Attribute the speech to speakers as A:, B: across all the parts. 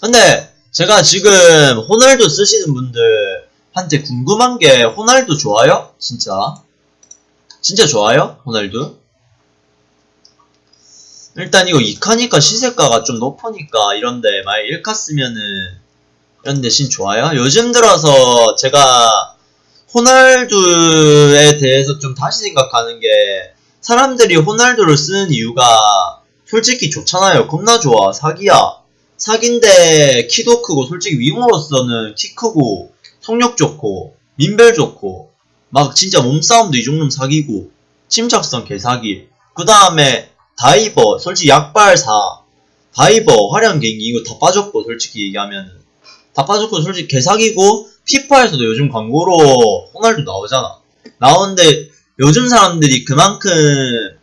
A: 근데 제가 지금 호날두 쓰시는 분들한테 궁금한 게 호날두 좋아요? 진짜? 진짜 좋아요? 호날두? 일단 이거 2카니까 시세가가 좀 높으니까 이런데 만약 1카 쓰면은 이런데 신 좋아요? 요즘 들어서 제가 호날두에 대해서 좀 다시 생각하는 게 사람들이 호날두를 쓰는 이유가 솔직히 좋잖아요. 겁나 좋아. 사기야. 사기인데 키도 크고 솔직히 윙으로서는 키 크고 속력 좋고 민벨 좋고 막 진짜 몸싸움도 이 정도면 사기고 침착성 개사기. 그 다음에 다이버 솔직히 약발 4 다이버 화려한 개인기 이거 다 빠졌고 솔직히 얘기하면은. 다 빠졌고 솔직히 개사기고 피파에서도 요즘 광고로 호날두 나오잖아. 나오는데 요즘 사람들이 그만큼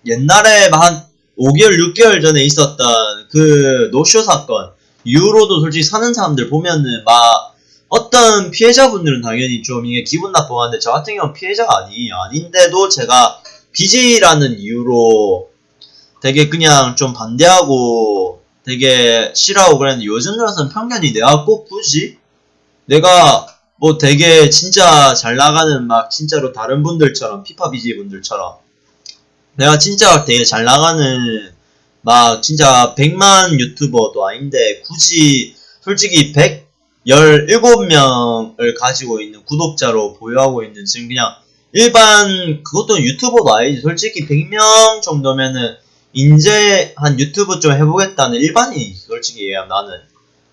A: 옛날에 한 5개월 6개월 전에 있었던 그 노쇼 사건 이후로도 솔직히 사는 사람들 보면은 막 어떤 피해자분들은 당연히 좀 이게 기분 나쁘는데 저 같은 경우는 피해자가 아니 아닌데도 제가 BJ라는 이유로 되게 그냥 좀 반대하고 되게 싫어하고 그랬는데 요즘 들어서는 편견이 내가 꼭 굳이 내가 뭐 되게 진짜 잘 나가는 막 진짜로 다른 분들처럼 피파 BJ 분들처럼 내가 진짜 되게 잘 나가는 막 진짜 100만 유튜버도 아닌데 굳이 솔직히 117명을 가지고 있는 구독자로 보유하고 있는 지금 그냥 일반 그것도 유튜버도 아니지. 솔직히 100명 정도면은 이제 한 유튜브 좀 해보겠다는 일반인이 솔직히 얘기하면 나는.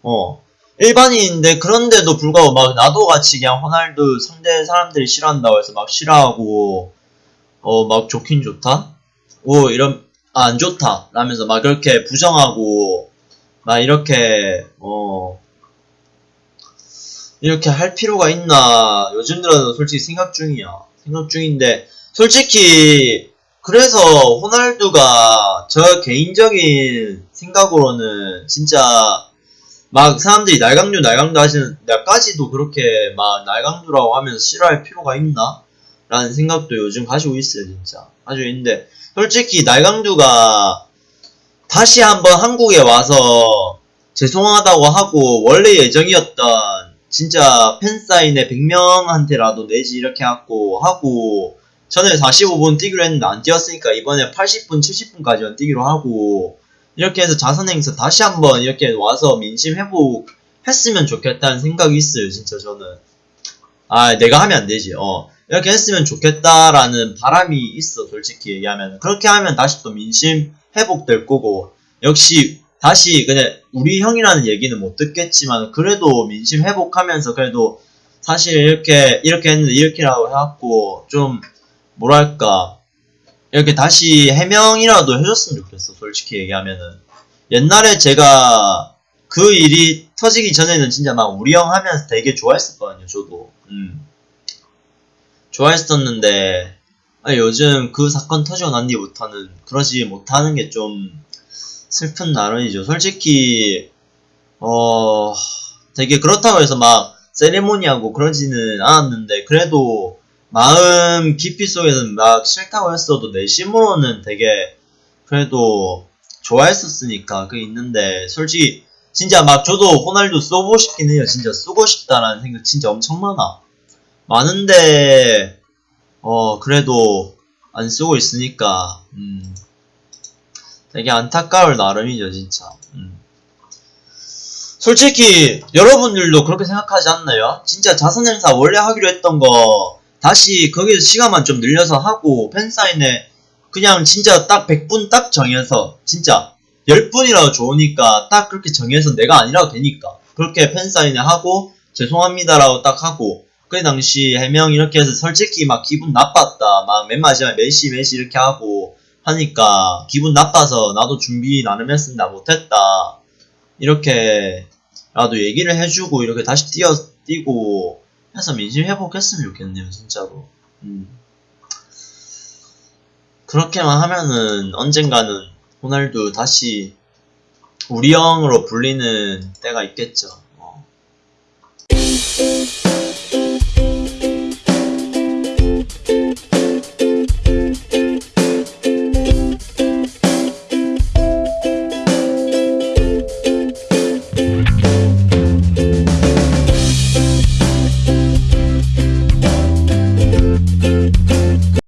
A: 어. 일반인인데 그런데도 불구하고 막 나도 같이 그냥 호날두 상대 사람들이 싫어한다고 해서 막 싫어하고 어 막 좋긴 좋다? 오 이런 아, 안 좋다. 라면서 막 그렇게 부정하고 막 이렇게 어 이렇게 할 필요가 있나. 요즘 들어서 솔직히 생각 중이야. 생각 중인데 솔직히 그래서 호날두가 저 개인적인 생각으로는 진짜 막 사람들이 날강두 날강두 하시는 나까지도 그렇게 막 날강두라고 하면서 싫어할 필요가 있나? 라는 생각도 요즘 가지고 있어요 진짜. 가지고 있는데 솔직히 날강두가 다시 한번 한국에 와서 죄송하다고 하고 원래 예정이었던 진짜 팬사인회 100명한테라도 내지 이렇게 하고 하고 전에 45분 뛰기로 했는데 안 뛰었으니까 이번에 80분 70분까지만 뛰기로 하고 이렇게 해서 자선행사 다시 한번 이렇게 와서 민심 회복 했으면 좋겠다는 생각이 있어요 진짜 저는. 아 내가 하면 안 되지. 어 이렇게 했으면 좋겠다라는 바람이 있어 솔직히 얘기하면. 그렇게 하면 다시 또 민심 회복될 거고. 역시 다시 그냥 우리 형이라는 얘기는 못 듣겠지만 그래도 민심 회복하면서 그래도 사실 이렇게 이렇게 했는데 이렇게라고 해갖고 좀 뭐랄까. 이렇게 다시 해명이라도 해줬으면 좋겠어 솔직히 얘기하면은. 옛날에 제가 그 일이 터지기 전에는 진짜 막 우리 형 하면서 되게 좋아했었거든요 저도. 음. 좋아했었는데 아, 요즘 그 사건 터지고 난 뒤부터는 그러지 못하는 게 좀 슬픈 나름이죠. 솔직히 어 되게 그렇다고 해서 막 세레모니하고 그러지는 않았는데 그래도 마음 깊이 속에서는 막 싫다고 했어도 내심으로는 되게 그래도 좋아했었으니까 그게 있는데 솔직히 진짜 막 저도 호날두 써보고 싶긴 해요. 진짜 쓰고 싶다라는 생각 진짜 엄청 많아 많은데 어 그래도 안 쓰고 있으니까 음 되게 안타까울 나름이죠 진짜 음. 솔직히 여러분들도 그렇게 생각하지 않나요? 진짜 자선행사 원래 하기로 했던 거 다시 거기서 시간만 좀 늘려서 하고 팬사인회 그냥 진짜 딱 100분 딱 정해서 진짜 10분이라도 좋으니까 딱 그렇게 정해서 내가 아니라도 되니까 그렇게 팬사인회 하고 죄송합니다라고 딱 하고 그 당시 해명 이렇게 해서 솔직히 막 기분 나빴다 막 맨 마지막에 메시 메시 이렇게 하고 하니까 기분 나빠서 나도 준비 나름 했습니다 못했다 이렇게 나도 얘기를 해주고 이렇게 다시 뛰어 뛰고 해서 민심 회복했으면 좋겠네요 진짜로 음. 그렇게만 하면은 언젠가는 호날두 다시 우리 형으로 불리는 때가 있겠죠 어.